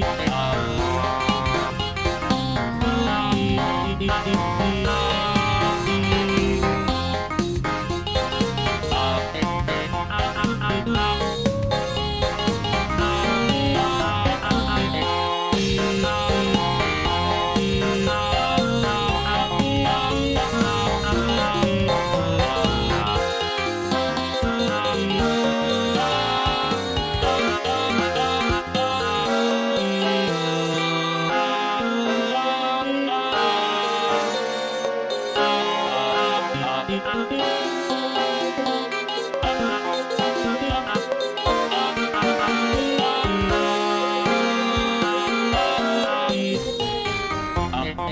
Bye.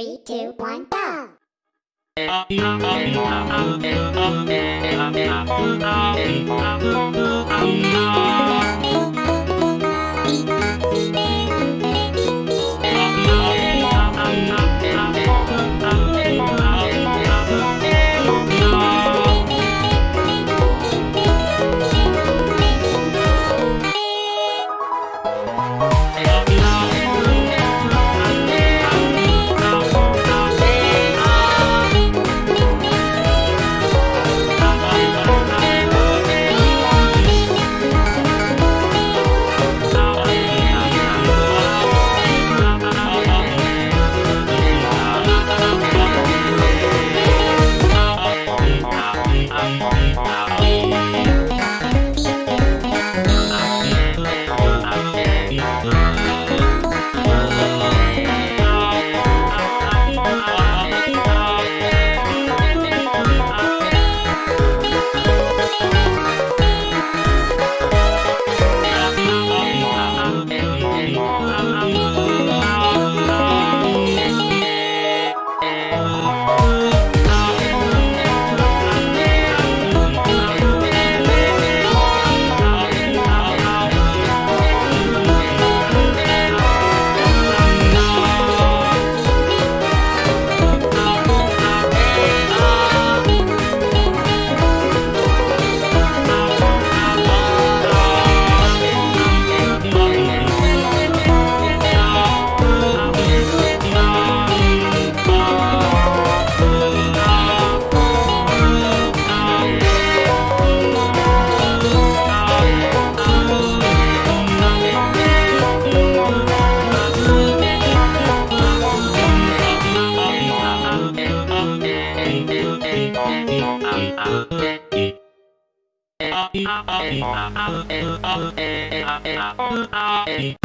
Three, two, one, go! Thank you.